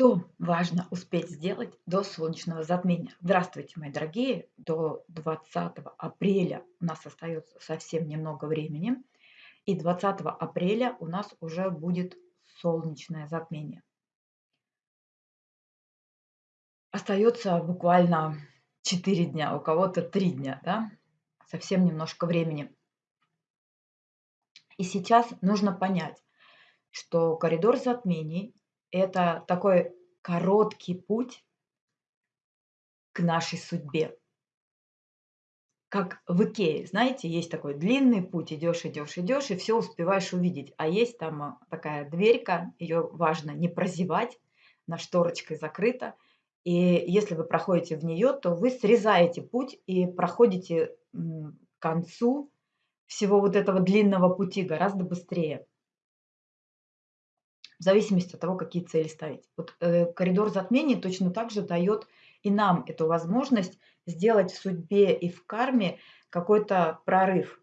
Что важно успеть сделать до солнечного затмения? Здравствуйте, мои дорогие! До 20 апреля у нас остается совсем немного времени. И 20 апреля у нас уже будет солнечное затмение. Остается буквально 4 дня, у кого-то 3 дня, да? Совсем немножко времени. И сейчас нужно понять, что коридор затмений это такой короткий путь к нашей судьбе. Как в Икее, знаете, есть такой длинный путь, идешь, идешь, идешь, и все успеваешь увидеть. А есть там а, такая дверька, ее важно не прозевать, на шторочкой закрыта. И если вы проходите в нее, то вы срезаете путь и проходите к концу всего вот этого длинного пути гораздо быстрее в зависимости от того, какие цели ставить. Вот э, коридор затмений точно так же дает и нам эту возможность сделать в судьбе и в карме какой-то прорыв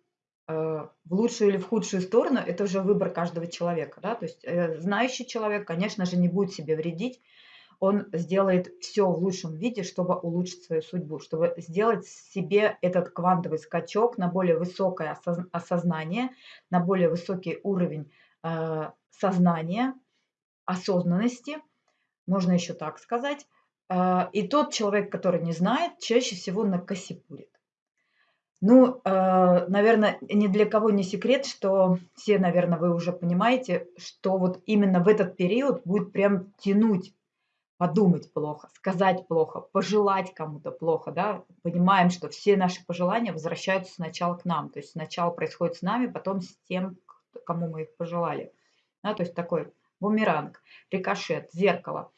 э, в лучшую или в худшую сторону, это уже выбор каждого человека. Да? То есть э, знающий человек, конечно же, не будет себе вредить, он сделает все в лучшем виде, чтобы улучшить свою судьбу, чтобы сделать себе этот квантовый скачок на более высокое осознание, на более высокий уровень э, сознания, осознанности, можно еще так сказать. А, и тот человек, который не знает, чаще всего накосипурит. Ну, а, наверное, ни для кого не секрет, что все, наверное, вы уже понимаете, что вот именно в этот период будет прям тянуть подумать плохо, сказать плохо, пожелать кому-то плохо, да, понимаем, что все наши пожелания возвращаются сначала к нам, то есть сначала происходит с нами, потом с тем, кому мы их пожелали, да, то есть такой бумеранг, рикошет, зеркало.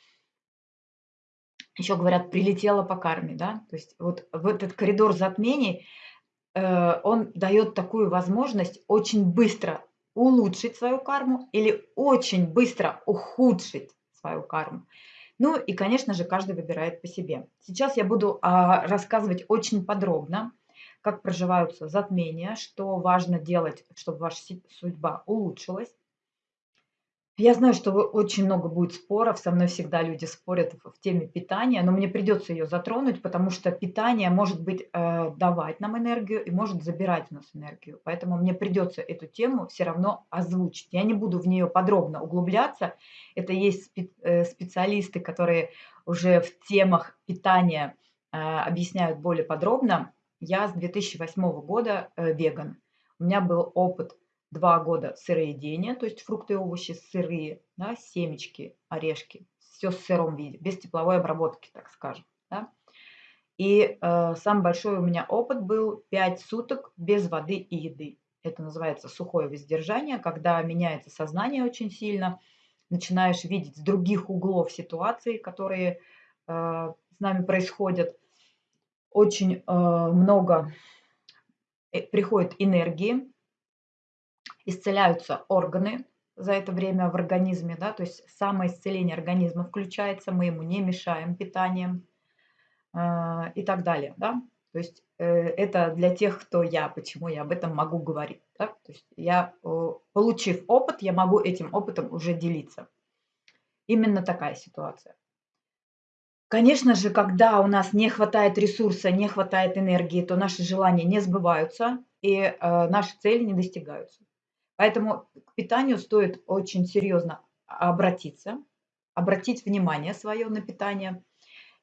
Еще говорят, прилетело по карме, да, то есть вот в этот коридор затмений э, он дает такую возможность очень быстро улучшить свою карму или очень быстро ухудшить свою карму. Ну и, конечно же, каждый выбирает по себе. Сейчас я буду а, рассказывать очень подробно, как проживаются затмения, что важно делать, чтобы ваша судьба улучшилась. Я знаю, что очень много будет споров, со мной всегда люди спорят в теме питания, но мне придется ее затронуть, потому что питание может быть э, давать нам энергию и может забирать у нас энергию. Поэтому мне придется эту тему все равно озвучить. Я не буду в нее подробно углубляться. Это есть спе э, специалисты, которые уже в темах питания э, объясняют более подробно. Я с 2008 года э, веган. У меня был опыт два года сыроедения, то есть фрукты и овощи сырые, да, семечки, орешки, все в сыром виде, без тепловой обработки, так скажем. Да. И э, самый большой у меня опыт был 5 суток без воды и еды. Это называется сухое воздержание, когда меняется сознание очень сильно, начинаешь видеть с других углов ситуации, которые э, с нами происходят. Очень э, много э, приходит энергии, исцеляются органы за это время в организме, да, то есть самоисцеление организма включается, мы ему не мешаем питанием э, и так далее, да. То есть э, это для тех, кто я, почему я об этом могу говорить. Да? То есть я, э, получив опыт, я могу этим опытом уже делиться. Именно такая ситуация. Конечно же, когда у нас не хватает ресурса, не хватает энергии, то наши желания не сбываются и э, наши цели не достигаются. Поэтому к питанию стоит очень серьезно обратиться, обратить внимание свое на питание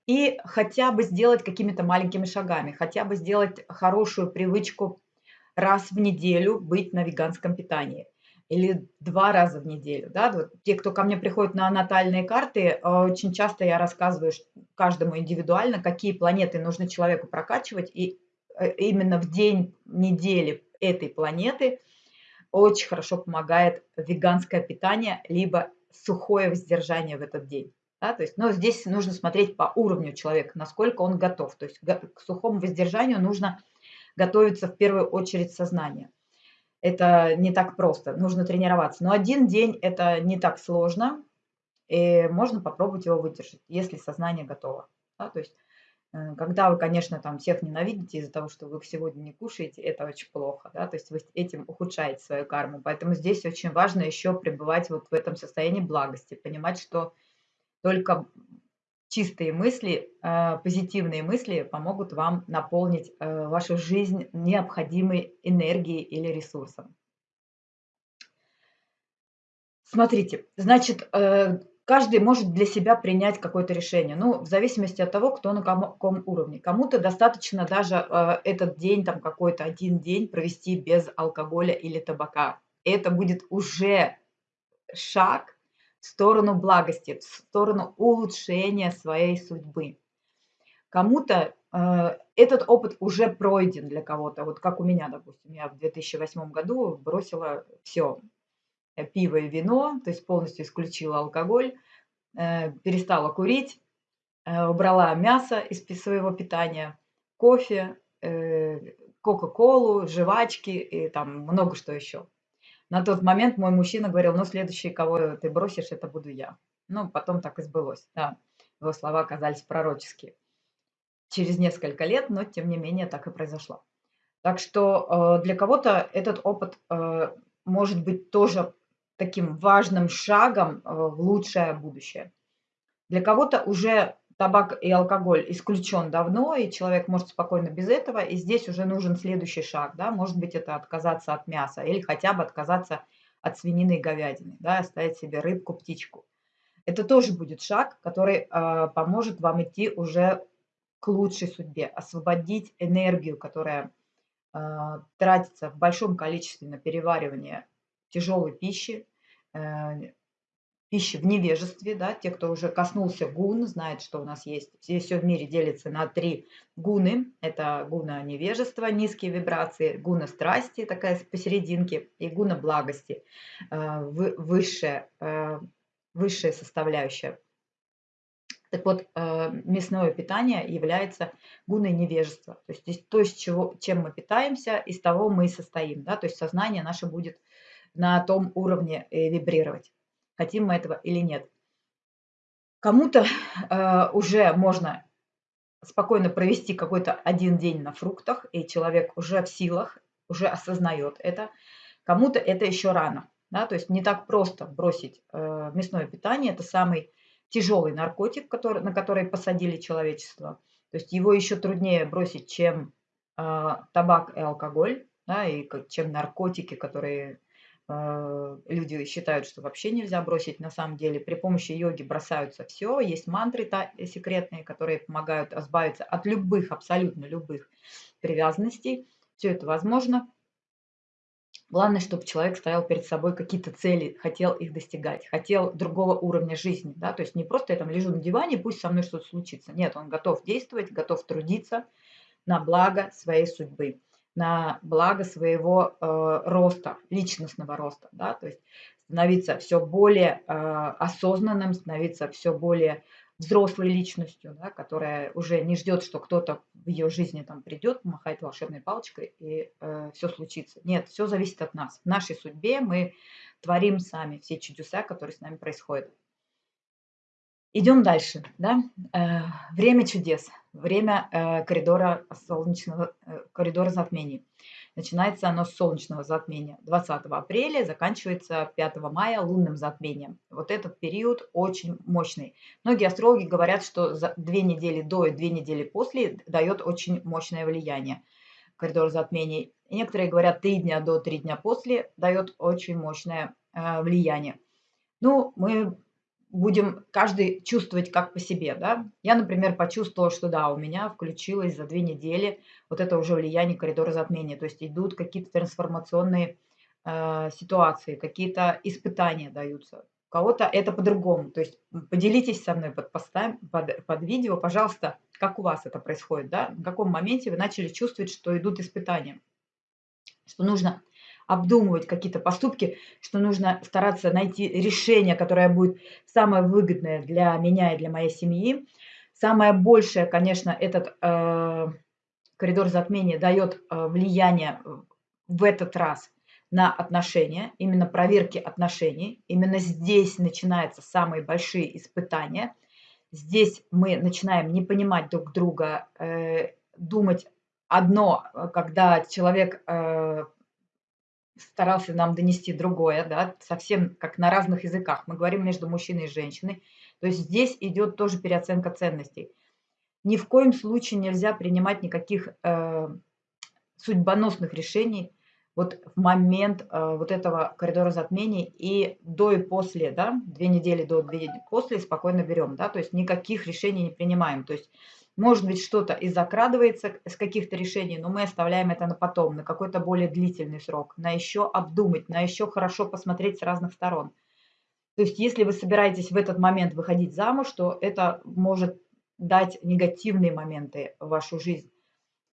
и хотя бы сделать какими-то маленькими шагами, хотя бы сделать хорошую привычку раз в неделю быть на веганском питании или два раза в неделю. Да? Вот те, кто ко мне приходят на натальные карты, очень часто я рассказываю каждому индивидуально, какие планеты нужно человеку прокачивать, и э, именно в день недели этой планеты – очень хорошо помогает веганское питание, либо сухое воздержание в этот день. Да, то есть, но здесь нужно смотреть по уровню человека, насколько он готов. То есть к сухому воздержанию нужно готовиться в первую очередь сознание. Это не так просто, нужно тренироваться. Но один день это не так сложно, и можно попробовать его выдержать, если сознание готово. Да, то есть когда вы, конечно, там всех ненавидите из-за того, что вы сегодня не кушаете, это очень плохо, да, то есть вы этим ухудшаете свою карму. Поэтому здесь очень важно еще пребывать вот в этом состоянии благости, понимать, что Только чистые мысли, э, позитивные мысли помогут вам наполнить э, вашу жизнь необходимой энергией или ресурсом. Смотрите, значит, э, каждый может для себя принять какое-то решение. Ну, в зависимости от того, кто на каком уровне. Кому-то достаточно даже этот день, там какой-то один день провести без алкоголя или табака. Это будет уже шаг в сторону благости, в сторону улучшения своей судьбы. Кому-то э, этот опыт уже пройден для кого-то. Вот как у меня, допустим, я в 2008 году бросила все, пиво и вино, то есть полностью исключила алкоголь, э, перестала курить, э, убрала мясо из своего питания, кофе, э, кока-колу, жвачки и там много что еще. На тот момент мой мужчина говорил, ну, следующий, кого ты бросишь, это буду я. Ну, потом так и сбылось, да. Его слова оказались пророческие. Через несколько лет, но тем не менее так и произошло. Так что э, для кого-то этот опыт э, может быть тоже таким важным шагом э, в лучшее будущее. Для кого-то уже табак и алкоголь исключен давно, и человек может спокойно без этого, и здесь уже нужен следующий шаг, да, может быть, это отказаться от мяса или хотя бы отказаться от свинины и говядины, да, оставить себе рыбку, птичку. Это тоже будет шаг, который э, поможет вам идти уже к лучшей судьбе, освободить энергию, которая э, тратится в большом количестве на переваривание тяжелой пищи, э, пищи в невежестве, да, те, кто уже коснулся гун, знает, что у нас есть. Здесь все в мире делится на три гуны. Это гуна невежества, низкие вибрации, гуна страсти, такая посерединке, и гуна благости, э, высшая, э, высшая составляющая. Так вот, мясное питание является гуной невежества. То есть то, чего, чем мы питаемся, из того мы и состоим. Да? То есть сознание наше будет на том уровне вибрировать хотим мы этого или нет. Кому-то э, уже можно спокойно провести какой-то один день на фруктах, и человек уже в силах, уже осознает это. Кому-то это еще рано. Да? То есть не так просто бросить э, мясное питание. Это самый тяжелый наркотик, который, на который посадили человечество. То есть его еще труднее бросить, чем э, табак и алкоголь, да, и чем наркотики, которые люди считают, что вообще нельзя бросить. На самом деле при помощи йоги бросаются все. Есть мантры секретные, которые помогают избавиться от любых, абсолютно любых привязанностей. Все это возможно. Главное, чтобы человек ставил перед собой какие-то цели, хотел их достигать, хотел другого уровня жизни. Да? То есть не просто я там лежу на диване, пусть со мной что-то случится. Нет, он готов действовать, готов трудиться на благо своей судьбы на благо своего э, роста, личностного роста, да, то есть становиться все более э, осознанным, становиться все более взрослой личностью, да, которая уже не ждет, что кто-то в ее жизни там придет, махает волшебной палочкой и э, все случится. Нет, все зависит от нас. В нашей судьбе мы творим сами все чудеса, которые с нами происходят. Идем дальше. Да? Э, время чудес, время э, коридора солнечного э, коридора затмений. Начинается оно с солнечного затмения 20 апреля, заканчивается 5 мая лунным затмением. Вот этот период очень мощный. Многие астрологи говорят, что за две недели до и две недели после дает очень мощное влияние коридор затмений. некоторые говорят, три дня до, три дня после дает очень мощное влияние. Ну, мы будем каждый чувствовать как по себе, да. Я, например, почувствовала, что да, у меня включилось за две недели вот это уже влияние коридора затмения, то есть идут какие-то трансформационные э, ситуации, какие-то испытания даются. У кого-то это по-другому, то есть поделитесь со мной под, постами, под, под видео, пожалуйста, как у вас это происходит, да, в каком моменте вы начали чувствовать, что идут испытания, что нужно обдумывать какие-то поступки, что нужно стараться найти решение, которое будет самое выгодное для меня и для моей семьи. Самое большее, конечно, этот э, коридор затмения дает э, влияние в этот раз на отношения, именно проверки отношений. Именно здесь начинаются самые большие испытания. Здесь мы начинаем не понимать друг друга, э, думать одно, когда человек э, старался нам донести другое, да, совсем как на разных языках. Мы говорим между мужчиной и женщиной. То есть здесь идет тоже переоценка ценностей. Ни в коем случае нельзя принимать никаких э, судьбоносных решений вот в момент э, вот этого коридора затмений и до и после, да, две недели до, две недели после спокойно берем, да, то есть никаких решений не принимаем. То есть может быть, что-то и закрадывается с каких-то решений, но мы оставляем это на потом, на какой-то более длительный срок, на еще обдумать, на еще хорошо посмотреть с разных сторон. То есть если вы собираетесь в этот момент выходить замуж, то это может дать негативные моменты в вашу жизнь,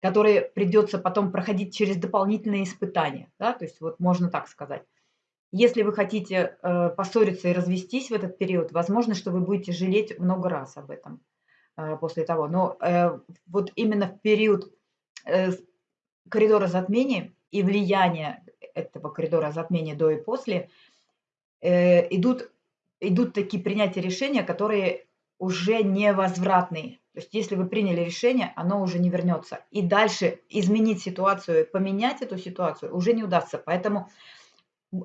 которые придется потом проходить через дополнительные испытания. Да? То есть вот можно так сказать. Если вы хотите э, поссориться и развестись в этот период, возможно, что вы будете жалеть много раз об этом. Э, после того. Но э, вот именно в период э, коридора затмения и влияния этого коридора затмения до и после идут, идут такие принятия решения, которые уже невозвратные. То есть если вы приняли решение, оно уже не вернется. И дальше изменить ситуацию, поменять эту ситуацию уже не удастся. Поэтому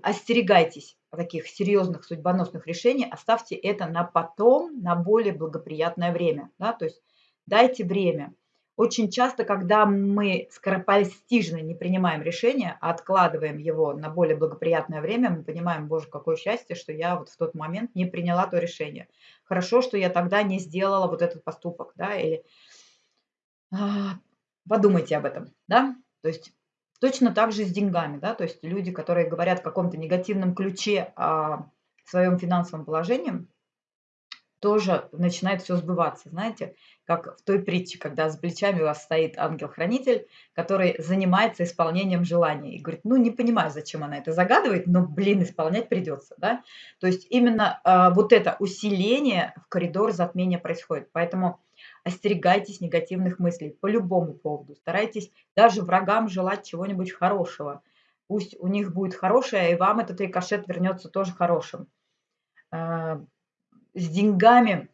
остерегайтесь таких серьезных судьбоносных решений, оставьте это на потом, на более благоприятное время. Да? То есть дайте время. Очень часто, когда мы скоропостижно не принимаем решение, а откладываем его на более благоприятное время, мы понимаем, боже, какое счастье, что я вот в тот момент не приняла то решение. Хорошо, что я тогда не сделала вот этот поступок, да, или а, подумайте об этом, да. То есть Точно так же с деньгами, да, то есть люди, которые говорят в каком-то негативном ключе о своем финансовом положении, тоже начинает все сбываться, знаете, как в той притче, когда с плечами у вас стоит ангел-хранитель, который занимается исполнением желаний и говорит, ну не понимаю, зачем она это загадывает, но, блин, исполнять придется, да. То есть именно э, вот это усиление в коридор затмения происходит, поэтому остерегайтесь негативных мыслей по любому поводу. Старайтесь даже врагам желать чего-нибудь хорошего. Пусть у них будет хорошее, и вам этот рикошет вернется тоже хорошим. Э, с деньгами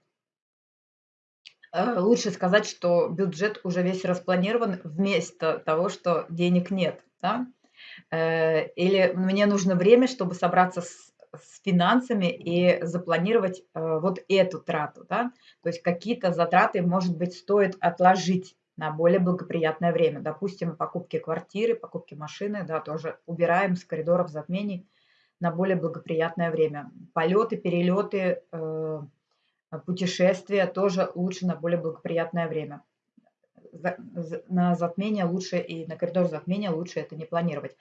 э, лучше сказать, что бюджет уже весь распланирован вместо того, что денег нет. Да? Э, или мне нужно время, чтобы собраться с с финансами и запланировать э, вот эту трату. Да? То есть какие-то затраты, может быть, стоит отложить на более благоприятное время. Допустим, покупки квартиры, покупки машины, да, тоже убираем с коридоров затмений на более благоприятное время. Полеты, перелеты, э, путешествия тоже лучше на более благоприятное время на затмение лучше и на коридор затмения лучше это не планировать.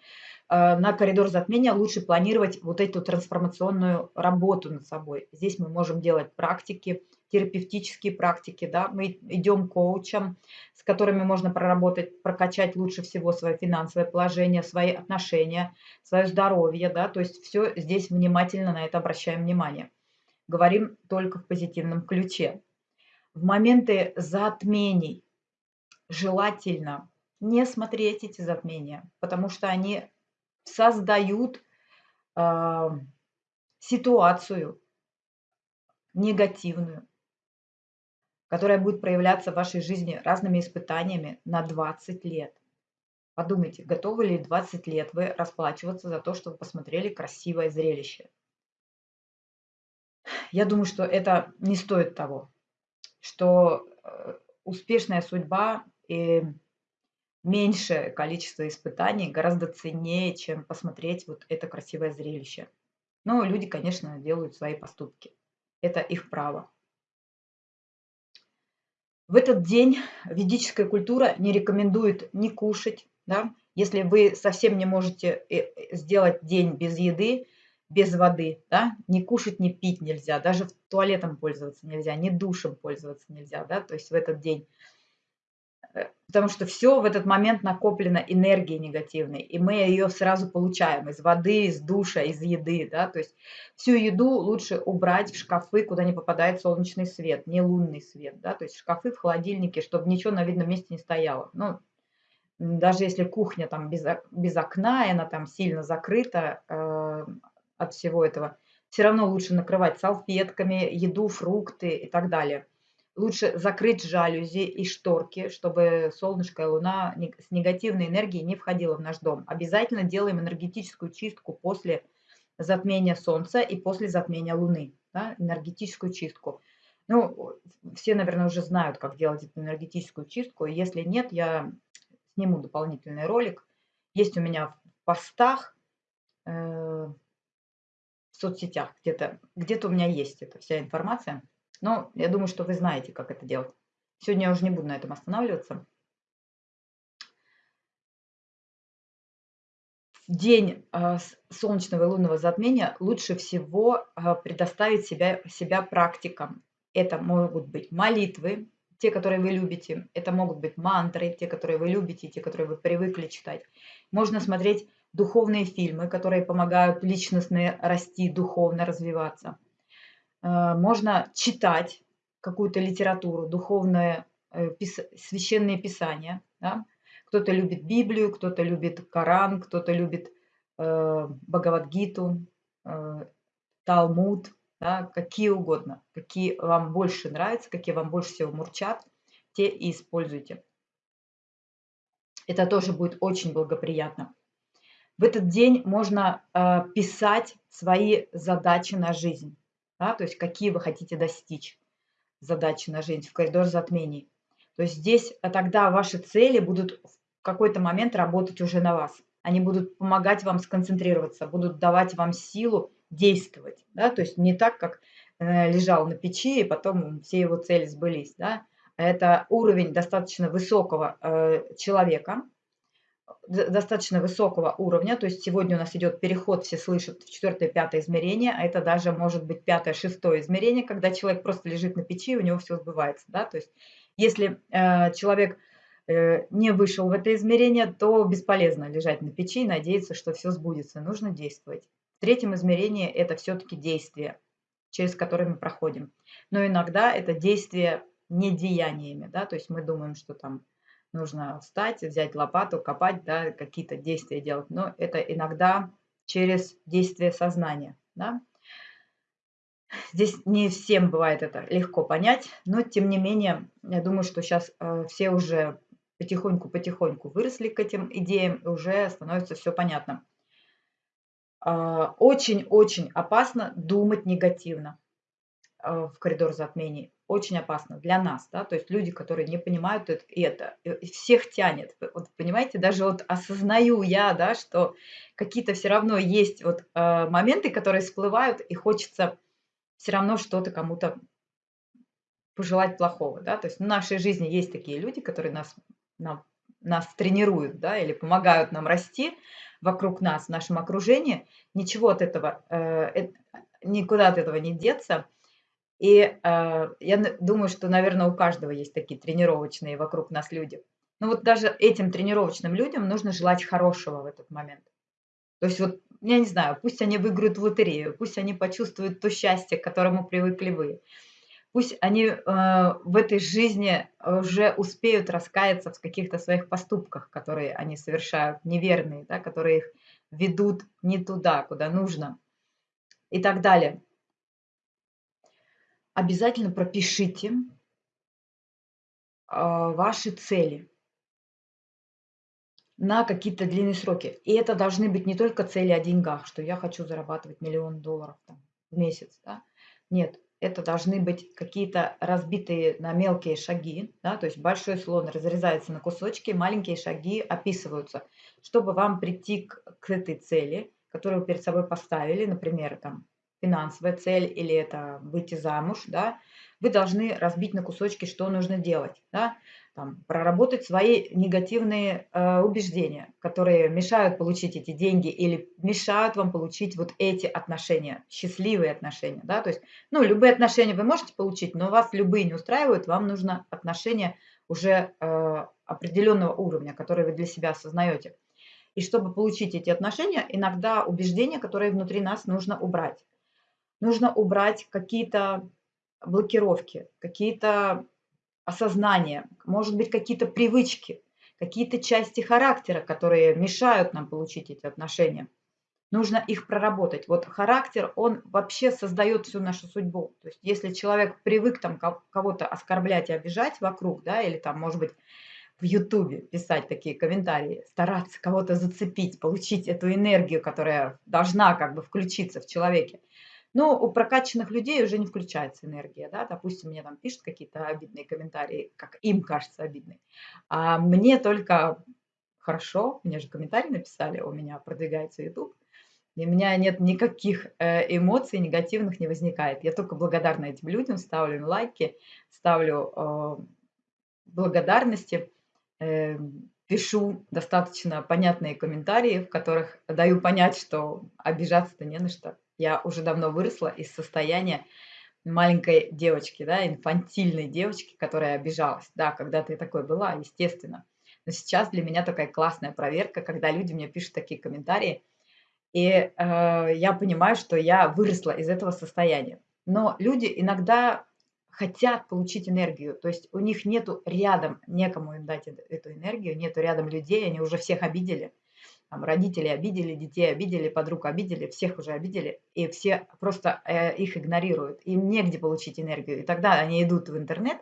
А, на коридор затмения лучше планировать вот эту трансформационную работу над собой. Здесь мы можем делать практики, терапевтические практики, да, мы идем к коучам, с которыми можно проработать, прокачать лучше всего свое финансовое положение, свои отношения, свое здоровье, да, то есть все здесь внимательно на это обращаем внимание. Говорим только в позитивном ключе. В моменты затмений желательно не смотреть эти затмения, потому что они создают э, ситуацию негативную, которая будет проявляться в вашей жизни разными испытаниями на 20 лет. Подумайте, готовы ли 20 лет вы расплачиваться за то, что вы посмотрели красивое зрелище? Я думаю, что это не стоит того, что э, успешная судьба и меньшее количество испытаний гораздо ценнее, чем посмотреть вот это красивое зрелище. Но люди, конечно, делают свои поступки. Это их право. В этот день ведическая культура не рекомендует не кушать. Да? Если вы совсем не можете э, э, сделать день без еды, без воды, да? не кушать, не пить нельзя, даже туалетом пользоваться нельзя, не душем пользоваться нельзя. Да? То есть в этот день потому что все в этот момент накоплено энергией негативной, и мы ее сразу получаем из воды, из душа, из еды, да, то есть всю еду лучше убрать в шкафы, куда не попадает солнечный свет, не лунный свет, да, то есть шкафы в холодильнике, чтобы ничего на видном месте не стояло, ну, даже если кухня там без, без окна, и она там сильно закрыта э, от всего этого, все равно лучше накрывать салфетками, еду, фрукты и так далее. Лучше закрыть жалюзи и шторки, чтобы солнышко и луна с негативной энергией не входило в наш дом. Обязательно делаем энергетическую чистку после затмения Солнца и после затмения Луны. Да, энергетическую чистку. Ну, все, наверное, уже знают, как делать эту энергетическую чистку. Если нет, я сниму дополнительный ролик. Есть у меня в постах, э, в соцсетях где-то. Где-то у меня есть эта вся информация. Но я думаю, что вы знаете, как это делать. Сегодня я уже не буду на этом останавливаться. В день э, солнечного и лунного затмения лучше всего э, предоставить себя, себя практикам. Это могут быть молитвы, те, которые вы любите. Это могут быть мантры, те, которые вы любите, те, которые вы привыкли читать. Можно смотреть духовные фильмы, которые помогают личностно расти, духовно развиваться. Э, можно читать какую-то литературу, духовное, э, священные писания. Да? Кто-то любит Библию, кто-то любит Коран, кто-то любит э, Бхагавадгиту, э, Талмуд, да? какие угодно, какие вам больше нравятся, какие вам больше всего мурчат, те и используйте. Это тоже будет очень благоприятно. В этот день можно э, писать свои задачи на жизнь да, то есть какие вы хотите достичь задачи на жизнь в коридор затмений. То есть здесь а тогда ваши цели будут в какой-то момент работать уже на вас. Они будут помогать вам сконцентрироваться, будут давать вам силу действовать. Да? То есть не так, как э, лежал на печи, и потом все его цели сбылись. Да? Это уровень достаточно высокого э, человека, достаточно высокого уровня, то есть сегодня у нас идет переход, все слышат, в четвертое, пятое измерение, а это даже может быть пятое, шестое измерение, когда человек просто лежит на печи, и у него все сбывается, да, то есть если э, человек э, не вышел в это измерение, то бесполезно лежать на печи и надеяться, что все сбудется, нужно действовать. В третьем измерении это все-таки действие, через которое мы проходим, но иногда это действие не деяниями, да, то есть мы думаем, что там нужно встать, взять лопату, копать, да, какие-то действия делать. Но это иногда через действие сознания. Да? Здесь не всем бывает это легко понять, но тем не менее, я думаю, что сейчас э, все уже потихоньку-потихоньку выросли к этим идеям, и уже становится все понятно. Э, очень-очень опасно думать негативно э, в коридор затмений очень опасно для нас, да, то есть люди, которые не понимают это, это всех тянет, вот понимаете, даже вот осознаю я, да, что какие-то все равно есть вот э, моменты, которые всплывают, и хочется все равно что-то кому-то пожелать плохого, да, то есть в нашей жизни есть такие люди, которые нас, нам, нас тренируют, да, или помогают нам расти вокруг нас, в нашем окружении, ничего от этого, э, никуда от этого не деться, и э, я думаю, что, наверное, у каждого есть такие тренировочные вокруг нас люди. Но вот даже этим тренировочным людям нужно желать хорошего в этот момент. То есть вот, я не знаю, пусть они выиграют в лотерею, пусть они почувствуют то счастье, к которому привыкли вы. Пусть они э, в этой жизни уже успеют раскаяться в каких-то своих поступках, которые они совершают, неверные, да, которые их ведут не туда, куда нужно и так далее обязательно пропишите а, ваши цели на какие-то длинные сроки. И это должны быть не только цели о деньгах, что я хочу зарабатывать миллион долларов там, в месяц. Да? Нет, это должны быть какие-то разбитые на мелкие шаги, да, то есть большой слон разрезается на кусочки, маленькие шаги описываются, чтобы вам прийти к, к этой цели, которую вы перед собой поставили, например, там финансовая цель или это выйти замуж, да, вы должны разбить на кусочки, что нужно делать, да, там, проработать свои негативные э, убеждения, которые мешают получить эти деньги или мешают вам получить вот эти отношения, счастливые отношения, да, то есть, ну, любые отношения вы можете получить, но вас любые не устраивают, вам нужно отношения уже э, определенного уровня, которые вы для себя осознаете. И чтобы получить эти отношения, иногда убеждения, которые внутри нас нужно убрать нужно убрать какие-то блокировки, какие-то осознания, может быть, какие-то привычки, какие-то части характера, которые мешают нам получить эти отношения. нужно их проработать. Вот характер, он вообще создает всю нашу судьбу. То есть если человек привык там кого-то оскорблять и обижать вокруг, да, или там, может быть, в Ютубе писать такие комментарии, стараться кого-то зацепить, получить эту энергию, которая должна как бы включиться в человеке. Но у прокачанных людей уже не включается энергия, да, допустим, мне там пишут какие-то обидные комментарии, как им кажется обидные, а мне только хорошо, мне же комментарий написали, у меня продвигается YouTube, и у меня нет никаких э, эмоций негативных не возникает. Я только благодарна этим людям, ставлю им лайки, ставлю э, благодарности, э, пишу достаточно понятные комментарии, в которых даю понять, что обижаться-то не на что. Я уже давно выросла из состояния маленькой девочки, да, инфантильной девочки, которая обижалась. Да, когда-то я такой была, естественно. Но сейчас для меня такая классная проверка, когда люди мне пишут такие комментарии, и э, я понимаю, что я выросла из этого состояния. Но люди иногда хотят получить энергию, то есть у них нету рядом некому им дать эту энергию, нету рядом людей, они уже всех обидели, там, родители обидели, детей обидели, подруг обидели, всех уже обидели, и все просто э, их игнорируют, им негде получить энергию, и тогда они идут в интернет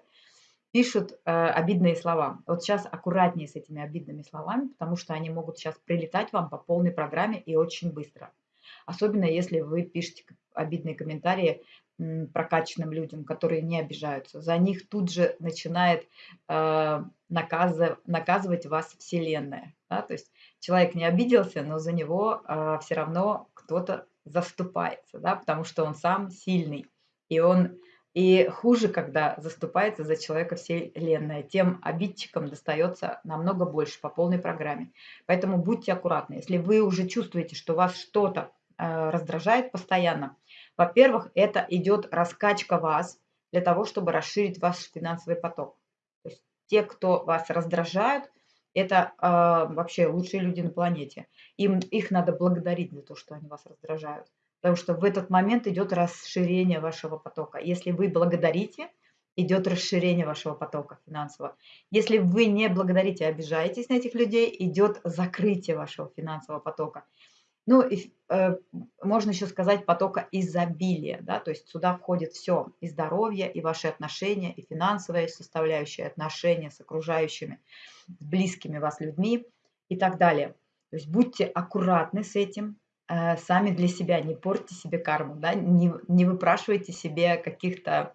пишут э, обидные слова. Вот сейчас аккуратнее с этими обидными словами, потому что они могут сейчас прилетать вам по полной программе и очень быстро. Особенно если вы пишете обидные комментарии прокачанным людям, которые не обижаются. За них тут же начинает наказыв, наказывать вас Вселенная. Да? То есть человек не обиделся, но за него э, все равно кто-то заступается, да? потому что он сам сильный. И он и хуже, когда заступается за человека Вселенная. Тем обидчикам достается намного больше по полной программе. Поэтому будьте аккуратны. Если вы уже чувствуете, что вас что-то э, раздражает постоянно, во-первых, это идет раскачка вас для того, чтобы расширить ваш финансовый поток. То есть те, кто вас раздражают, это э, вообще лучшие люди на планете. Им, их надо благодарить за то, что они вас раздражают. Потому что в этот момент идет расширение вашего потока. Если вы благодарите, идет расширение вашего потока финансового. Если вы не благодарите, обижаетесь на этих людей, идет закрытие вашего финансового потока. Ну, и, э, можно еще сказать потока изобилия, да, то есть сюда входит все, и здоровье, и ваши отношения, и финансовые составляющие, отношения с окружающими, с близкими вас людьми и так далее. То есть будьте аккуратны с этим, Э, сами для себя, не портите себе карму, да, не, не выпрашивайте себе каких-то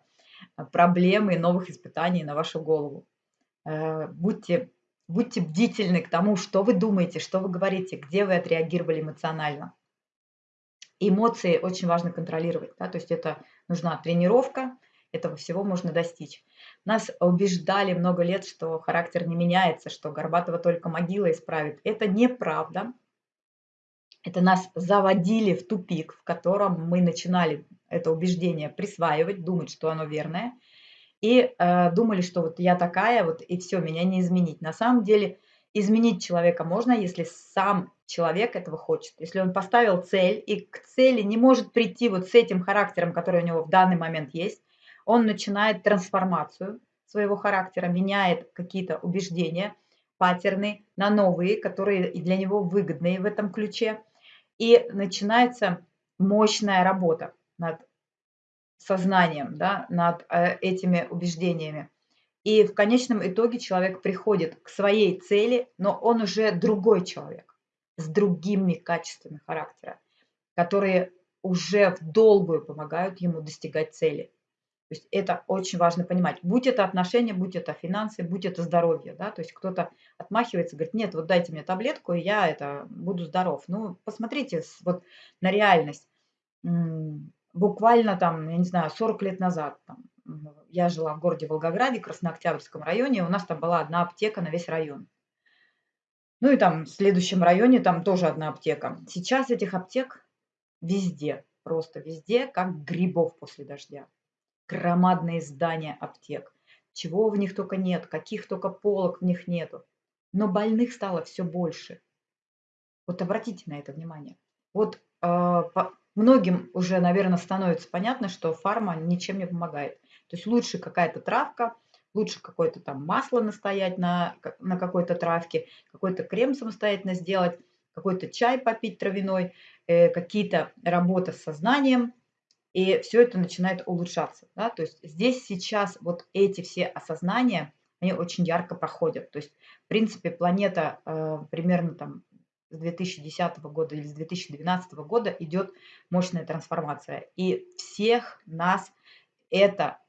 э, проблем и новых испытаний на вашу голову. Э, будьте, будьте бдительны к тому, что вы думаете, что вы говорите, где вы отреагировали эмоционально. Эмоции очень важно контролировать, да, то есть это нужна тренировка, этого всего можно достичь. Нас убеждали много лет, что характер не меняется, что Горбатова только могила исправит. Это неправда. Это нас заводили в тупик, в котором мы начинали это убеждение присваивать, думать, что оно верное, и э, думали, что вот я такая, вот и все, меня не изменить. На самом деле изменить человека можно, если сам человек этого хочет. Если он поставил цель и к цели не может прийти вот с этим характером, который у него в данный момент есть, он начинает трансформацию своего характера, меняет какие-то убеждения, паттерны на новые, которые для него выгодные в этом ключе – и начинается мощная работа над сознанием, да, над э, этими убеждениями. И в конечном итоге человек приходит к своей цели, но он уже другой человек с другими качествами характера, которые уже в долгую помогают ему достигать цели. То есть это очень важно понимать. Будь это отношения, будь это финансы, будь это здоровье. Да? То есть кто-то отмахивается, говорит, нет, вот дайте мне таблетку, и я это буду здоров. Ну, посмотрите вот на реальность. Буквально там, я не знаю, 40 лет назад там, я жила в городе Волгограде, Краснооктябрьском районе, у нас там была одна аптека на весь район. Ну и там в следующем районе там тоже одна аптека. Сейчас этих аптек везде, просто везде, как грибов после дождя громадные здания аптек. Чего в них только нет, каких только полок в них нету. Но больных стало все больше. Вот обратите на это внимание. Вот э, многим уже, наверное, становится понятно, что фарма ничем не помогает. То есть лучше какая-то травка, лучше какое-то там масло настоять на, на какой-то травке, какой-то крем самостоятельно сделать, какой-то чай попить травяной, э, какие-то работа с сознанием, и все это начинает улучшаться. Да? То есть здесь сейчас вот эти все осознания, они очень ярко проходят. То есть, в принципе, планета э, примерно там с 2010 года или с 2012 года идет мощная трансформация. И всех нас это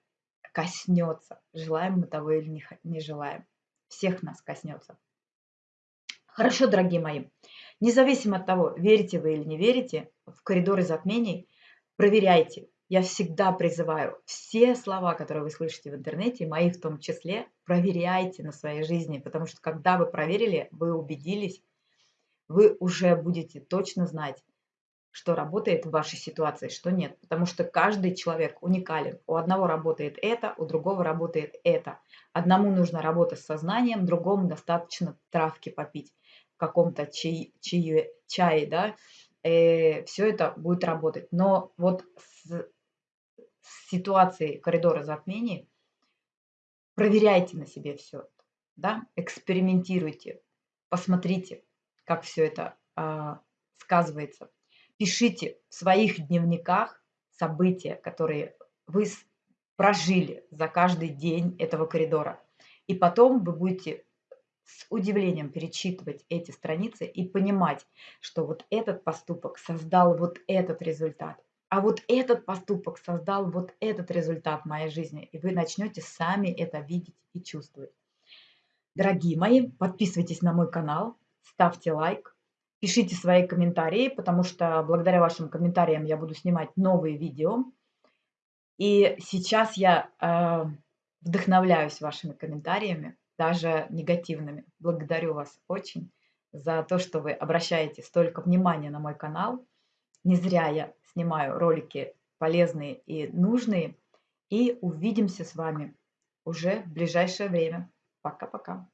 коснется. Желаем мы того или не, желаем. Всех нас коснется. Хорошо, дорогие мои. Независимо от того, верите вы или не верите, в коридоры затмений проверяйте. Я всегда призываю все слова, которые вы слышите в интернете, мои в том числе, проверяйте на своей жизни, потому что когда вы проверили, вы убедились, вы уже будете точно знать, что работает в вашей ситуации, что нет. Потому что каждый человек уникален. У одного работает это, у другого работает это. Одному нужно работать с сознанием, другому достаточно травки попить в каком-то чай, чае, чае да, э, все это будет работать. Но вот с, с ситуацией коридора затмений проверяйте на себе все да, экспериментируйте, посмотрите, как все это а, сказывается. Пишите в своих дневниках события, которые вы прожили за каждый день этого коридора. И потом вы будете с удивлением перечитывать эти страницы и понимать, что вот этот поступок создал вот этот результат, а вот этот поступок создал вот этот результат в моей жизни. И вы начнете сами это видеть и чувствовать. Дорогие мои, подписывайтесь на мой канал, ставьте лайк, Пишите свои комментарии, потому что благодаря вашим комментариям я буду снимать новые видео. И сейчас я э, вдохновляюсь вашими комментариями, даже негативными. Благодарю вас очень за то, что вы обращаете столько внимания на мой канал. Не зря я снимаю ролики полезные и нужные. И увидимся с вами уже в ближайшее время. Пока-пока.